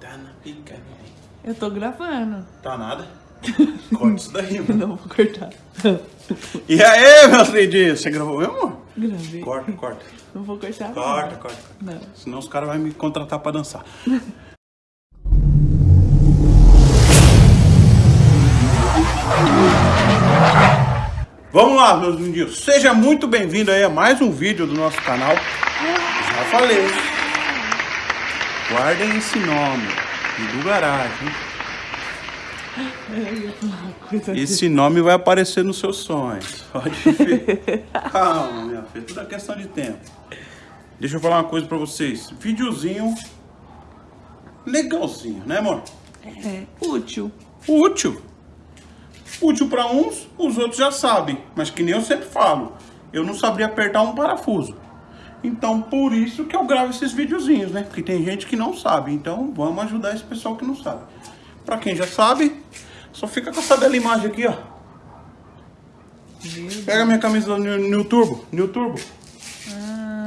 Tá na pica. Eu tô gravando. Tá nada. Corta isso daí, mano. Não vou cortar. E aí, meus lindinhos? Você gravou mesmo? Gravei. Corta, corta. Não vou cortar. Corta, nada. corta. Não. Senão os caras vão me contratar pra dançar. Vamos lá, meus lindinhos. Seja muito bem-vindo aí a mais um vídeo do nosso canal. Já falei. Guardem esse nome. Do garagem. Esse nome vai aparecer nos seus sonhos. Pode ver. Calma, minha filha. Tudo é questão de tempo. Deixa eu falar uma coisa pra vocês. Videozinho legalzinho, né, amor? É útil. Útil. Útil pra uns, os outros já sabem. Mas que nem eu sempre falo, eu não sabia apertar um parafuso. Então, por isso que eu gravo esses videozinhos, né? Porque tem gente que não sabe. Então, vamos ajudar esse pessoal que não sabe. Pra quem já sabe, só fica com essa bela imagem aqui, ó. Pega minha camisa do New, New Turbo. New Turbo.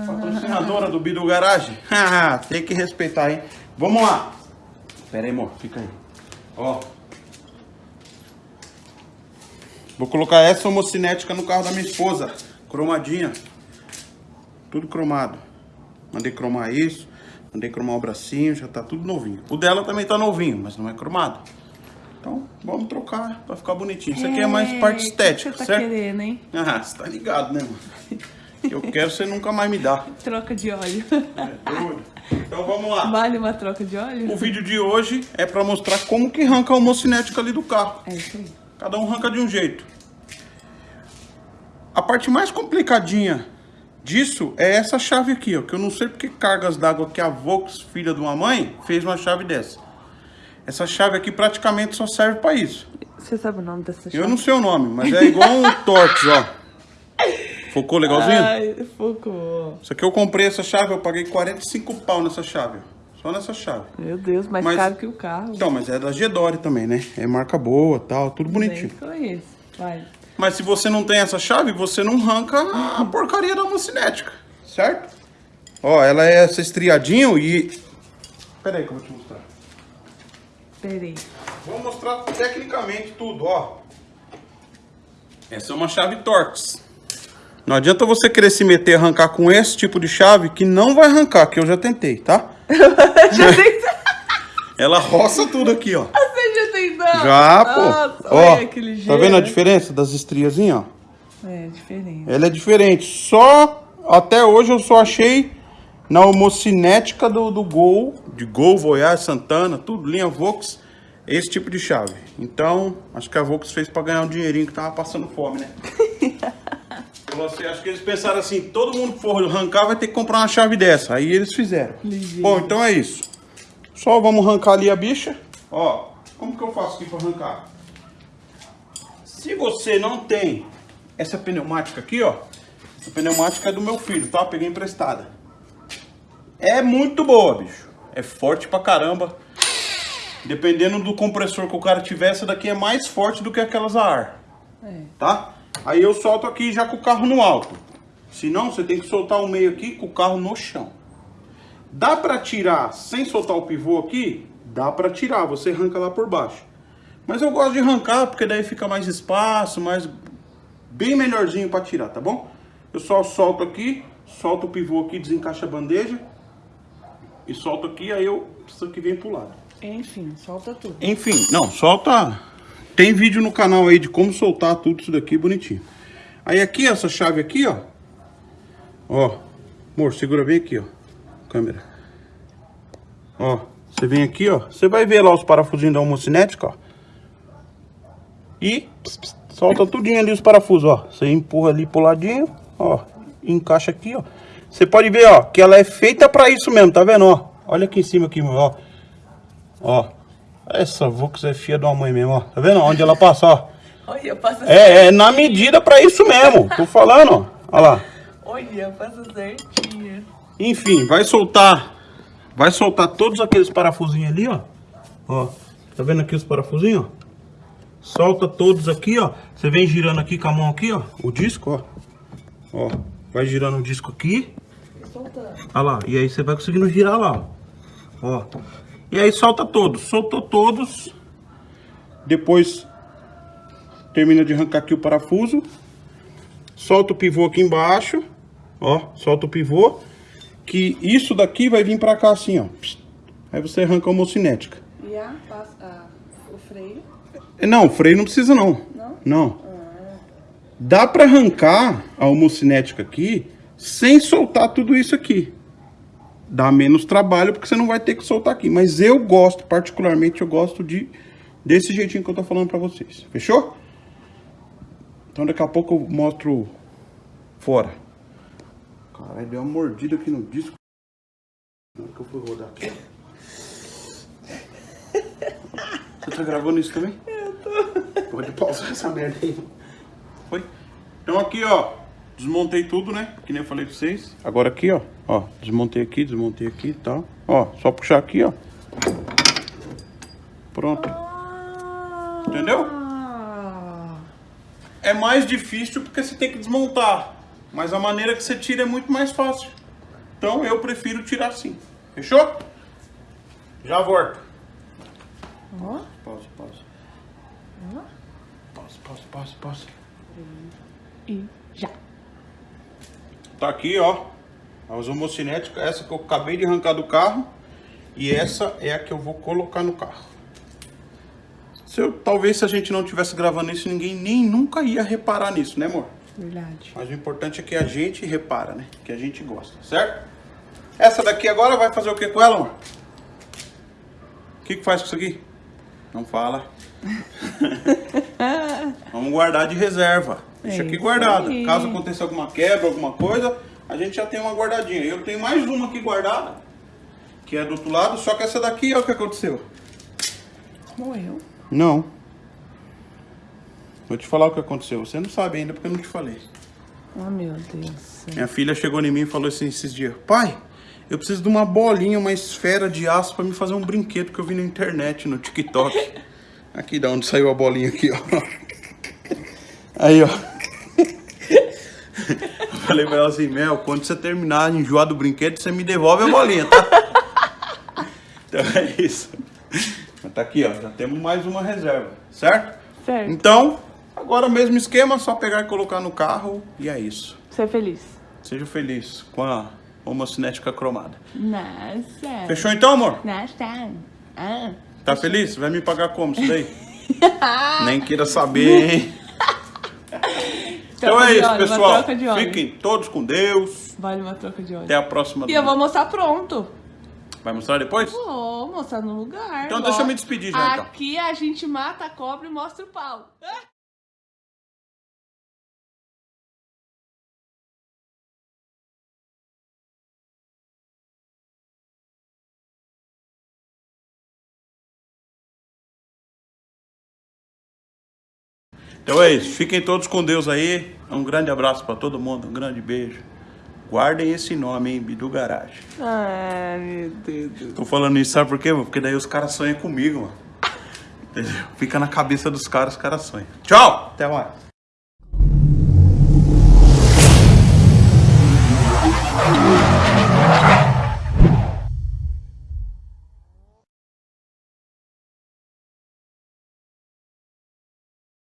Patrocinadora do Bidu Garage. Ah, Tem que respeitar, hein? Vamos lá. Pera aí, amor. Fica aí. Ó. Vou colocar essa homocinética no carro da minha esposa. Cromadinha. Tudo cromado. Mandei cromar isso. Mandei cromar o bracinho. Já tá tudo novinho. O dela também tá novinho, mas não é cromado. Então, vamos trocar pra ficar bonitinho. Isso aqui é mais É, parte estética, Você tá certo? querendo, hein? Ah, você tá ligado, né, mano? Eu quero, você nunca mais me dá. Troca de óleo. É, doido. Então vamos lá. Vale uma troca de óleo? O vídeo de hoje é pra mostrar como que arranca a homocinética ali do carro. É isso aí. Cada um arranca de um jeito. A parte mais complicadinha disso é essa chave aqui, ó. Que eu não sei porque cargas d'água que a Vox, filha de uma mãe, fez uma chave dessa. Essa chave aqui praticamente só serve pra isso. Você sabe o nome dessa chave? Eu não sei o nome, mas é igual um Torx, ó. Focou legalzinho? Ai, focou. Isso aqui eu comprei essa chave, eu paguei 45 pau nessa chave. Só nessa chave. Meu Deus, mais Mas- caro que o carro. Então, mas é da Gedore também, né? É marca boa, tal, tudo bonitinho. Nem conheço. Vai. Mas se você não tem essa chave, você não arranca a porcaria da homocinética, certo? Ó, ela é essa estriadinho e... Pera aí que eu vou te mostrar. Peraí. Vou mostrar tecnicamente tudo, ó. Essa é uma chave Torx. Não adianta você querer se meter e arrancar com esse tipo de chave que não vai arrancar, que eu já tentei, tá? já tentou? Ela roça tudo aqui, ó. Você já pô. Nossa, ó, que ligeiro. tá vendo a diferença das estriazinhas, ó? É, diferente. Ela é diferente. Só até hoje eu só achei na homocinética do, do Gol, de Gol, Voyage, Santana, tudo, linha Vox, esse tipo de chave. Então, acho que a Vox fez pra ganhar um dinheirinho que tava passando fome, né? Falou assim, acho que eles pensaram assim, todo mundo que for arrancar vai ter que comprar uma chave dessa. Aí eles fizeram. Ligeiro. Bom, então é isso. Só vamos arrancar ali a bicha. Ó, como que eu faço aqui pra arrancar? Se você não tem essa pneumática aqui, ó. Essa pneumática é do meu filho, tá? Peguei emprestada. É muito boa, bicho. É forte pra caramba. Dependendo do compressor que o cara tiver, essa daqui é mais forte do que aquelas a ar. É. Tá? Aí eu solto aqui já com o carro no alto. Se não, você tem que soltar o meio aqui com o carro no chão. Dá pra tirar sem soltar o pivô aqui? Dá pra tirar, você arranca lá por baixo. Mas eu gosto de arrancar porque daí fica mais espaço, mais bem melhorzinho pra tirar, tá bom? Eu só solto aqui, solto o pivô aqui, desencaixa a bandeja e solto aqui, aí eu isso aqui vem pro lado. Enfim, solta tudo. Enfim, não, solta. Tem vídeo no canal aí de como soltar tudo isso daqui bonitinho. Aí aqui, essa chave aqui, ó. Ó, amor, segura bem aqui, ó. Câmera. Ó, você vem aqui, ó. Você vai ver lá os parafusinhos da homocinética, ó. E solta tudinho ali os parafusos, ó. Você empurra ali pro ladinho, ó. Encaixa aqui, ó. Você pode ver, ó, que ela é feita pra isso mesmo, tá vendo, ó? Olha aqui em cima aqui, ó. Ó. Essa Vox é filha de uma mãe mesmo, ó. Tá vendo onde ela passa, ó? Olha, passa É, é na medida pra isso mesmo. Tô falando, ó. Olha lá. Olha, passa certinho. Enfim, vai soltar. Vai soltar todos aqueles parafusinhos ali, ó. Ó. Tá vendo aqui os parafusinhos, ó? Solta todos aqui, ó. Você vem girando aqui com a mão aqui, ó. O disco, ó. Ó. Vai girando o disco aqui. Soltando. Olha lá. E aí você vai conseguindo girar lá, ó. Ó. E aí solta todos. Soltou todos. Depois termina de arrancar aqui o parafuso. Solta o pivô aqui embaixo. Ó, solta o pivô. Que isso daqui vai vir pra cá assim, ó. Aí você arranca a homocinética. E a, a- o freio? É, Não, o freio não precisa não. Não? Não. Dá pra arrancar a homocinética aqui sem soltar tudo isso aqui. Dá menos trabalho porque você não vai ter que soltar aqui. Mas eu gosto, particularmente, eu gosto de desse jeitinho que eu tô falando pra vocês. Fechou? Então daqui a pouco eu mostro fora. Caralho, deu uma mordida aqui no disco. Hora que eu fui rodar aqui. Você tá gravando isso também? Eu tô. Pode pausar essa merda aí. Foi? Então aqui, ó. Desmontei tudo, né? Que nem eu falei pra vocês. Agora aqui, ó. Ó, desmontei aqui, desmontei aqui e tal. Ó, só puxar aqui, ó. Pronto. Entendeu? Ah, É mais difícil porque você tem que desmontar. Mas a maneira que você tira é muito mais fácil. Então eu prefiro tirar assim. Fechou? Já volto. ó. Pausa, pausa. Ó. Pausa, pausa, pausa, pausa. E já. Tá aqui, ó. As homocinéticas, essa que eu acabei de arrancar do carro. E essa é a que eu vou colocar no carro. Se eu, talvez se a gente não tivesse gravando isso, ninguém nem nunca ia reparar nisso, né, amor? Verdade. Mas o importante é que a gente repara, né? Que a gente gosta, certo? Essa daqui agora vai fazer o que com ela, amor? O que, que faz com isso aqui? Não fala. Vamos guardar de reserva. Deixa É aqui guardada. Caso aconteça alguma quebra, alguma coisa, a gente já tem uma guardadinha. Eu tenho mais uma aqui guardada, que é do outro lado, só que essa daqui, olha o que aconteceu. Morreu. Não. Vou te falar o que aconteceu. Você não sabe ainda porque eu não te falei. Oh, meu Deus. Minha filha chegou em mim e falou assim esses dias: Pai, eu preciso de uma bolinha, uma esfera de aço pra me fazer um brinquedo que eu vi na internet, no TikTok. Aqui, da onde saiu a bolinha aqui, ó. Aí, ó. Eu Falei pra ela assim, Mel, quando você terminar de enjoar do brinquedo, você me devolve a bolinha, tá? Então é isso. Mas tá aqui, ó. Já temos mais uma reserva, certo? Certo. Então, agora mesmo esquema, só pegar e colocar no carro e é isso. Ser feliz. Seja feliz com a homocinética cromada. Nossa. Fechou então, amor? Nossa. Ah. Tá feliz? Vai me pagar como isso daí? Nem queira saber, hein? Então Troca é isso, óleo, uma pessoal. troca de óleo. Fiquem todos com Deus. Vale uma troca de óleo. Até a próxima. E eu vou mostrar pronto. Vai mostrar depois? Vou mostrar no lugar. Então deixa eu me lógico. despedir já, então. Aqui a gente mata a cobra e mostra o pau. Então é isso. Fiquem todos com Deus aí. Um grande abraço pra todo mundo. Um grande beijo. Guardem esse nome, hein? Bidu Garage. Ai, meu Deus. Tô falando isso, sabe por quê, mano? Porque daí os caras sonham comigo, mano. Entendeu? Fica na cabeça dos caras, os caras sonham. Tchau! Até mais.